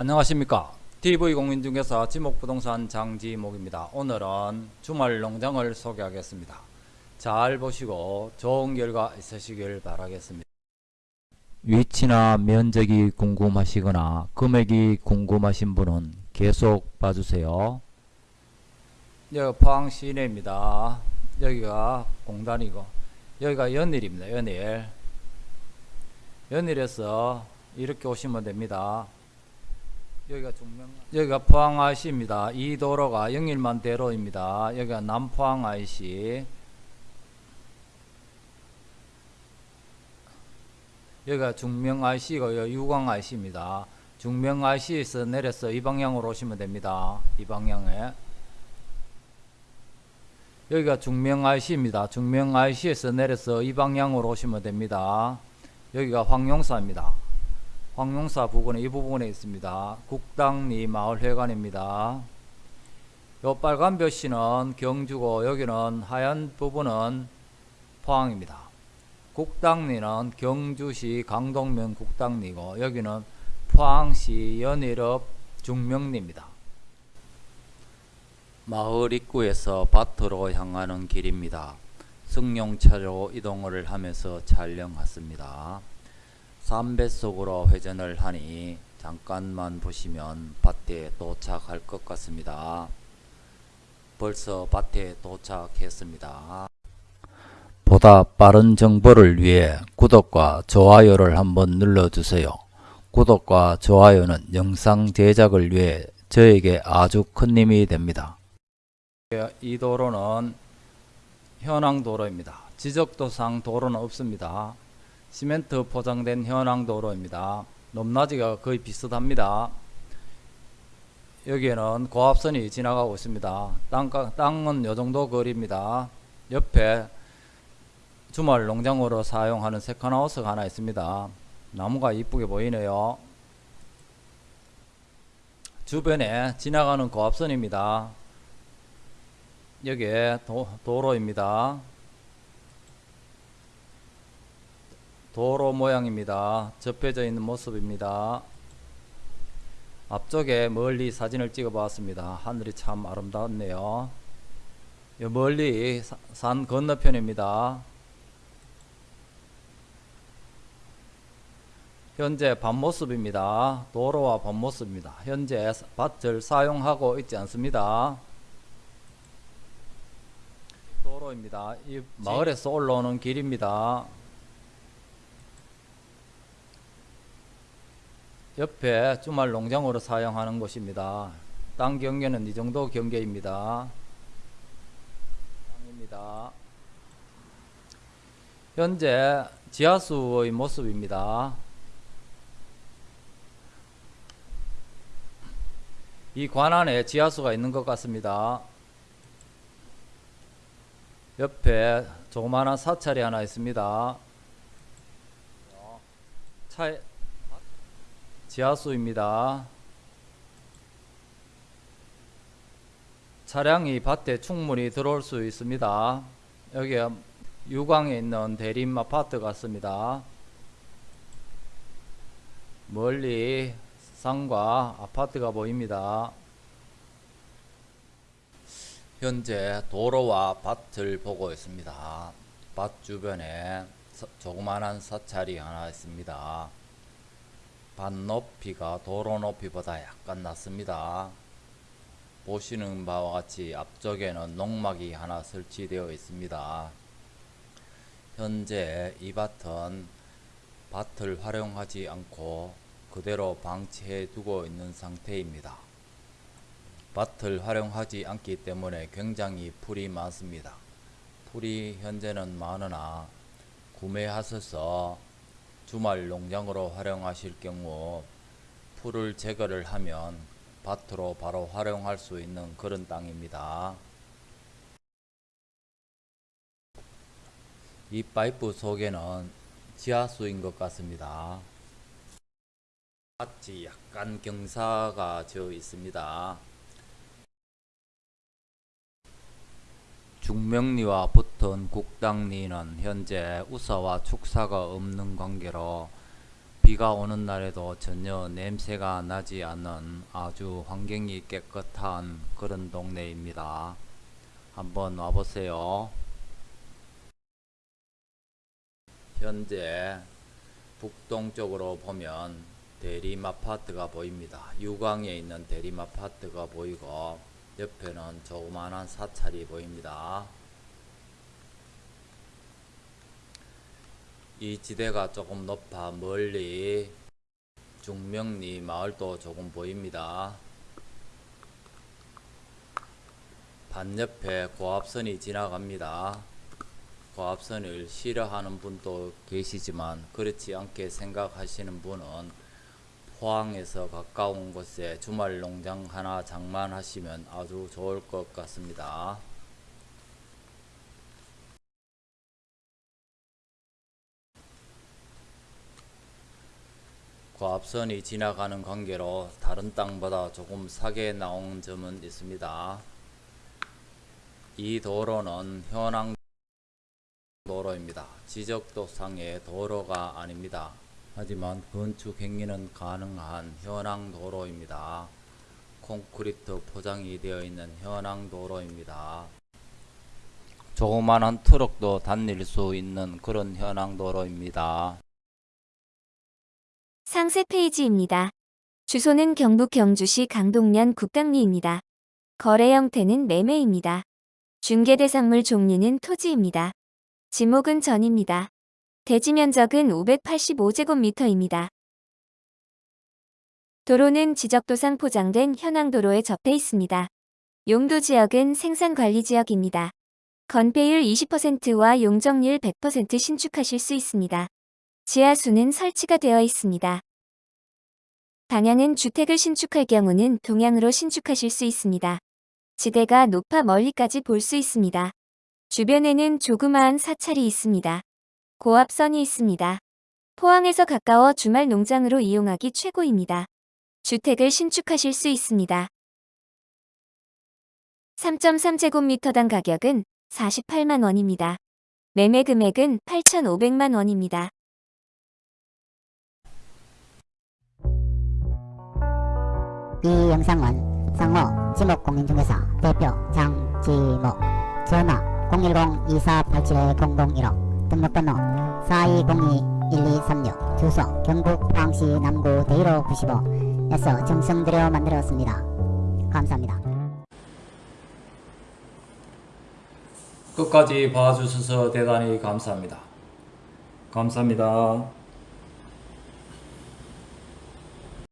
안녕하십니까. TV공인중개사 지목부동산 장지목입니다. 오늘은 주말 농장을 소개하겠습니다. 잘 보시고 좋은 결과 있으시길 바라겠습니다. 위치나 면적이 궁금하시거나 금액이 궁금하신 분은 계속 봐주세요. 여기 포항 시내입니다. 여기가 공단이고 여기가 연일입니다 연일. 연일에서 이렇게 오시면 됩니다 여기가 중명 여기가 포항 IC입니다. 이 도로가 영일만 대로입니다. 여기가 남포항 IC 여기가 중명 IC고요. 유광 IC입니다. 중명 IC에서 내려서 이 방향으로 오시면 됩니다. 이 방향에 여기가 중명 IC입니다. 중명 IC에서 내려서 이 방향으로 오시면 됩니다. 여기가 황용사입니다. 황용사 부근에 이 부분에 있습니다. 국당리 마을회관입니다. 요 빨간 벼씨는 경주고 여기는 하얀 부분은 포항입니다. 국당리는 경주시 강동면 국당리고 여기는 포항시 연일읍 중명리입니다. 마을 입구에서 밭으로 향하는 길입니다. 승용차로 이동을 하면서 촬영했습니다. 삼배속으로 회전을 하니 잠깐만 보시면 밭에 도착할 것 같습니다. 벌써 밭에 도착했습니다. 보다 빠른 정보를 위해 구독과 좋아요를 한번 눌러주세요. 구독과 좋아요는 영상 제작을 위해 저에게 아주 큰 힘이 됩니다. 이 도로는 현황 도로입니다. 지적도상 도로는 없습니다. 시멘트 포장된 현황도로입니다. 높낮이가 거의 비슷합니다. 여기에는 고압선이 지나가고 있습니다. 땅, 땅은 요정도 거리입니다. 옆에 주말 농장으로 사용하는 세컨하우스가 하나 있습니다. 나무가 이쁘게 보이네요. 주변에 지나가는 고압선입니다. 여기에 도, 도로입니다. 도로 모양입니다. 접혀져 있는 모습입니다. 앞쪽에 멀리 사진을 찍어 봤습니다. 하늘이 참 아름답네요. 멀리 산 건너편입니다. 현재 밤모습입니다. 도로와 밤모습입니다. 현재 밭을 사용하고 있지 않습니다. 도로입니다. 이 마을에서 올라오는 길입니다. 옆에 주말 농장으로 사용하는 곳입니다. 땅 경계는 이 정도 경계입니다. 땅입니다. 현재 지하수의 모습입니다. 이 관 안에 지하수가 있는 것 같습니다. 옆에 조그마한 사찰이 하나 있습니다. 차에 지하수입니다. 차량이 밭에 충분히 들어올 수 있습니다. 여기 유광에 있는 대림 아파트 같습니다. 멀리 산과 아파트가 보입니다. 현재 도로와 밭을 보고 있습니다. 밭 주변에 조그만한 사찰이 하나 있습니다. 밭 높이가 도로 높이보다 약간 낮습니다. 보시는 바와 같이 앞쪽에는 농막이 하나 설치되어 있습니다. 현재 이 밭은 밭을 활용하지 않고 그대로 방치해 두고 있는 상태입니다. 밭을 활용하지 않기 때문에 굉장히 풀이 많습니다. 풀이 현재는 많으나 구매하셔서 주말 농장으로 활용하실 경우 풀을 제거를 하면 밭으로 바로 활용할 수 있는 그런 땅입니다. 이 파이프 속에는 지하수인 것 같습니다. 밭이 약간 경사가 져 있습니다. 중명리와 붙 은 국당리는 현재 우사와 축사가 없는 관계로 비가 오는 날에도 전혀 냄새가 나지 않는 아주 환경이 깨끗한 그런 동네입니다. 한번 와보세요. 현재 북동쪽으로 보면 대림아파트가 보입니다. 유광에 있는 대림아파트가 보이고 옆에는 조그만한 사찰이 보입니다. 이 지대가 조금 높아 멀리 중명리 마을도 조금 보입니다. 반옆에 고압선이 지나갑니다. 고압선을 싫어하는 분도 계시지만 그렇지 않게 생각하시는 분은 포항에서 가까운 곳에 주말 농장 하나 장만하시면 아주 좋을 것 같습니다. 고압선이 지나가는 관계로 다른 땅보다 조금 싸게 나온 점은 있습니다. 이 도로는 현황 도로입니다. 지적도상의 도로가 아닙니다. 하지만 건축 행위는 가능한 현황 도로입니다. 콘크리트 포장이 되어 있는 현황 도로입니다. 조그만한 트럭도 다닐 수 있는 그런 현황 도로입니다. 상세 페이지입니다. 주소는 경북 경주시 강동면 국강리입니다. 거래 형태는 매매입니다. 중개 대상물 종류는 토지입니다. 지목은 전입니다. 대지 면적은 585제곱미터입니다. 도로는 지적도상 포장된 현황도로에 접해 있습니다. 용도 지역은 생산관리지역입니다. 건폐율 20%와 용적률 100% 신축하실 수 있습니다. 지하수는 설치가 되어 있습니다. 방향은 주택을 신축할 경우는 동향으로 신축하실 수 있습니다. 지대가 높아 멀리까지 볼 수 있습니다. 주변에는 조그마한 사찰이 있습니다. 고압선이 있습니다. 포항에서 가까워 주말 농장으로 이용하기 최고입니다. 주택을 신축하실 수 있습니다. 3.3제곱미터당 가격은 48만 원입니다. 매매 금액은 8,500만 원입니다. 이 영상은 상호 지목공인중개사 대표 장지목 전화 010-2487-0015 등록번호 4202-1236 주소 경북 포항시 남구 대일호 95에서 정성들여 만들었습니다. 감사합니다. 끝까지 봐주셔서 대단히 감사합니다. 감사합니다.